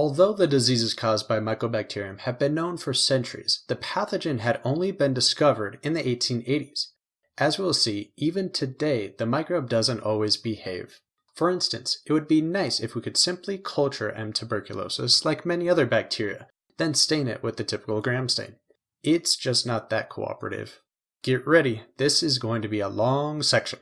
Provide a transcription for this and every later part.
Although the diseases caused by Mycobacterium have been known for centuries, the pathogen had only been discovered in the 1880s. As we'll see, even today the microbe doesn't always behave. For instance, it would be nice if we could simply culture M. tuberculosis like many other bacteria, then stain it with the typical gram stain. It's just not that cooperative. Get ready, this is going to be a long section.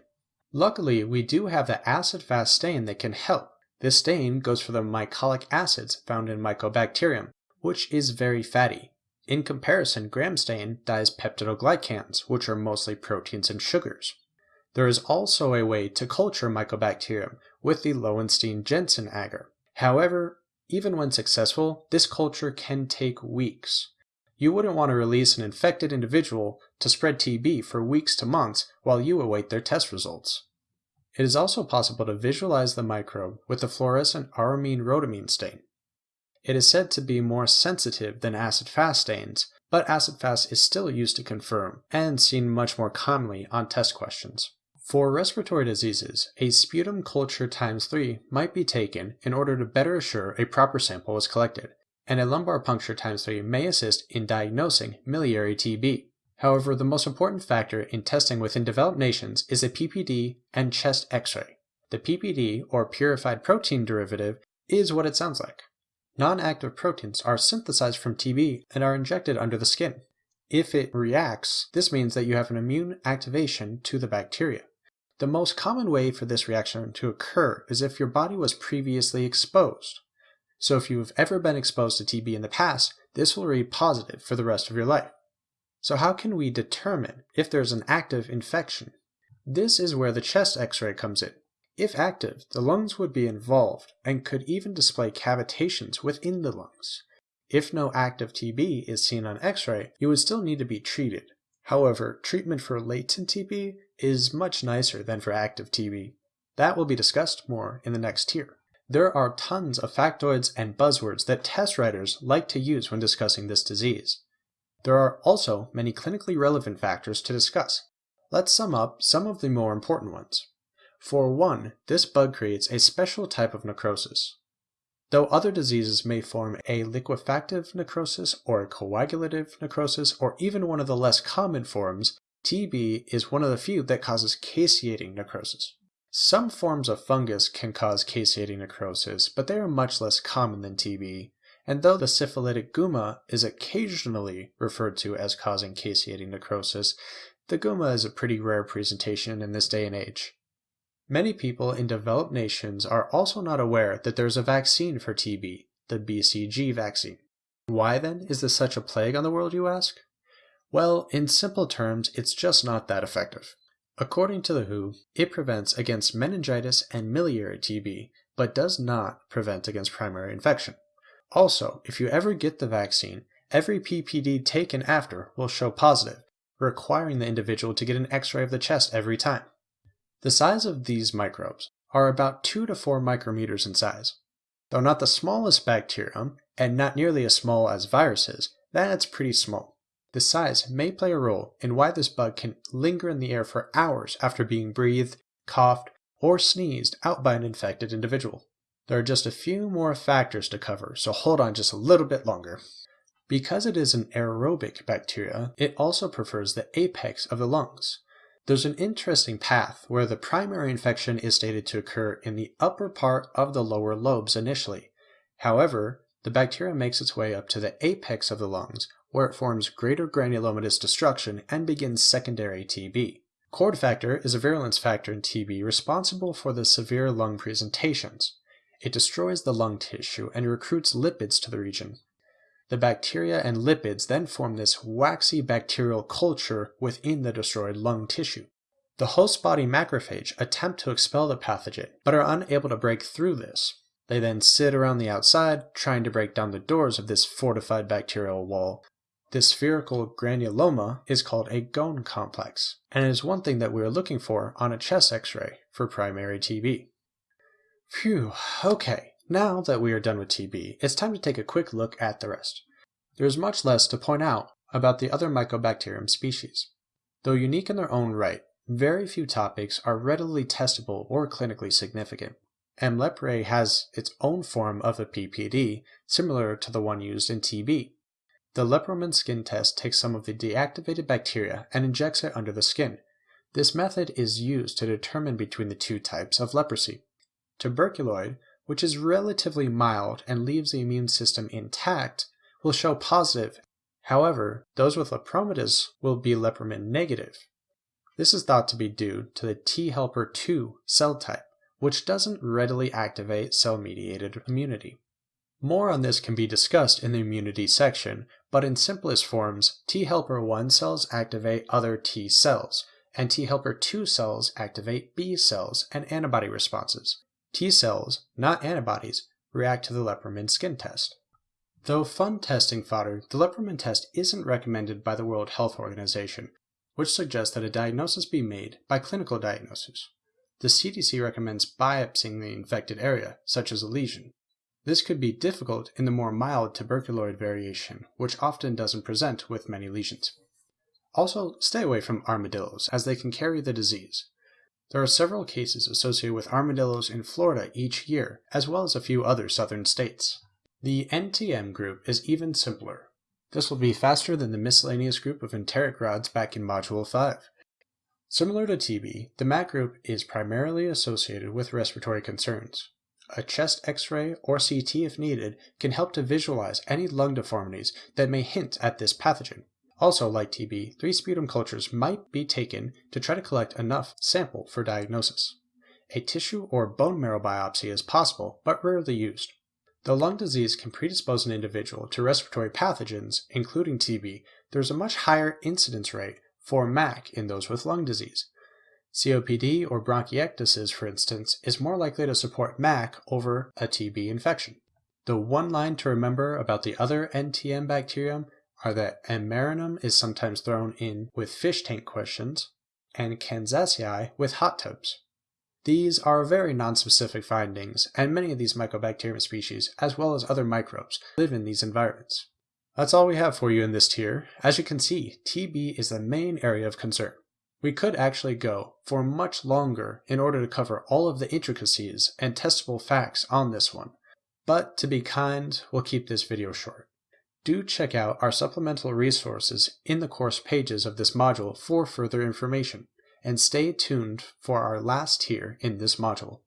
Luckily, we do have the acid-fast stain that can help. This stain goes for the mycolic acids found in Mycobacterium, which is very fatty. In comparison, gram stain dyes peptidoglycans, which are mostly proteins and sugars. There is also a way to culture Mycobacterium with the Lowenstein-Jensen agar. However, even when successful, this culture can take weeks. You wouldn't want to release an infected individual to spread TB for weeks to months while you await their test results. It is also possible to visualize the microbe with the fluorescent auramine rhodamine stain. It is said to be more sensitive than acid-fast stains, but acid-fast is still used to confirm and seen much more commonly on test questions. For respiratory diseases, a sputum culture times 3 might be taken in order to better assure a proper sample was collected, and a lumbar puncture times 3 may assist in diagnosing miliary TB. However, the most important factor in testing within developed nations is a PPD and chest x-ray. The PPD, or purified protein derivative, is what it sounds like. Non-active proteins are synthesized from TB and are injected under the skin. If it reacts, this means that you have an immune activation to the bacteria. The most common way for this reaction to occur is if your body was previously exposed. So if you've ever been exposed to TB in the past, this will read positive for the rest of your life. So how can we determine if there's an active infection? This is where the chest x-ray comes in. If active, the lungs would be involved and could even display cavitations within the lungs. If no active TB is seen on x-ray, you would still need to be treated. However, treatment for latent TB is much nicer than for active TB. That will be discussed more in the next tier. There are tons of factoids and buzzwords that test writers like to use when discussing this disease. There are also many clinically relevant factors to discuss. Let's sum up some of the more important ones. For one, this bug creates a special type of necrosis. Though other diseases may form a liquefactive necrosis or a coagulative necrosis or even one of the less common forms, TB is one of the few that causes caseating necrosis. Some forms of fungus can cause caseating necrosis, but they are much less common than TB, and though the syphilitic gumma is occasionally referred to as causing caseating necrosis, the gumma is a pretty rare presentation in this day and age. Many people in developed nations are also not aware that there's a vaccine for TB, the BCG vaccine. Why then is this such a plague on the world, you ask? Well, in simple terms, it's just not that effective. According to the WHO, it prevents against meningitis and miliary TB, but does not prevent against primary infection. Also, if you ever get the vaccine, every PPD taken after will show positive, requiring the individual to get an x-ray of the chest every time. The size of these microbes are about 2 to 4 micrometers in size. Though not the smallest bacterium, and not nearly as small as viruses, that's pretty small. The size may play a role in why this bug can linger in the air for hours after being breathed, coughed, or sneezed out by an infected individual. There are just a few more factors to cover, so hold on just a little bit longer. Because it is an aerobic bacteria, it also prefers the apex of the lungs. There's an interesting path where the primary infection is stated to occur in the upper part of the lower lobes initially. However, the bacteria makes its way up to the apex of the lungs, where it forms greater granulomatous destruction and begins secondary TB. Cord factor is a virulence factor in TB responsible for the severe lung presentations. It destroys the lung tissue and recruits lipids to the region. The bacteria and lipids then form this waxy bacterial culture within the destroyed lung tissue. The host body macrophage attempt to expel the pathogen, but are unable to break through this. They then sit around the outside, trying to break down the doors of this fortified bacterial wall. This spherical granuloma is called a Ghon complex, and is one thing that we are looking for on a chest x-ray for primary TB. Phew, okay, now that we are done with TB, it's time to take a quick look at the rest. There is much less to point out about the other Mycobacterium species. Though unique in their own right, very few topics are readily testable or clinically significant. M. leprae has its own form of a PPD, similar to the one used in TB. The Lepromin skin test takes some of the deactivated bacteria and injects it under the skin. This method is used to determine between the two types of leprosy. Tuberculoid, which is relatively mild and leaves the immune system intact, will show positive. However, those with lepromatous will be lepromin negative. This is thought to be due to the T helper 2 cell type, which doesn't readily activate cell-mediated immunity. More on this can be discussed in the immunity section, but in simplest forms, T helper 1 cells activate other T cells, and T helper 2 cells activate B cells and antibody responses. T cells, not antibodies, react to the Lepromin skin test. Though fun testing fodder, the Lepromin test isn't recommended by the World Health Organization, which suggests that a diagnosis be made by clinical diagnosis. The CDC recommends biopsying the infected area, such as a lesion. This could be difficult in the more mild tuberculoid variation, which often doesn't present with many lesions. Also, stay away from armadillos, as they can carry the disease. There are several cases associated with armadillos in Florida each year, as well as a few other southern states. The NTM group is even simpler. This will be faster than the miscellaneous group of enteric rods back in Module 5. Similar to TB, the MAC group is primarily associated with respiratory concerns. A chest x-ray or CT if needed can help to visualize any lung deformities that may hint at this pathogen. Also, like TB, three sputum cultures might be taken to try to collect enough sample for diagnosis. A tissue or bone marrow biopsy is possible, but rarely used. Though lung disease can predispose an individual to respiratory pathogens, including TB, there is a much higher incidence rate for MAC in those with lung disease. COPD or bronchiectasis, for instance, is more likely to support MAC over a TB infection. The one line to remember about the other NTM bacterium are that Amarinum is sometimes thrown in with fish tank questions, and Kansasii with hot tubs. These are very nonspecific findings, and many of these Mycobacterium species, as well as other microbes, live in these environments. That's all we have for you in this tier. As you can see, TB is the main area of concern. We could actually go for much longer in order to cover all of the intricacies and testable facts on this one, but to be kind, we'll keep this video short. Do check out our supplemental resources in the course pages of this module for further information, and stay tuned for our last tier in this module.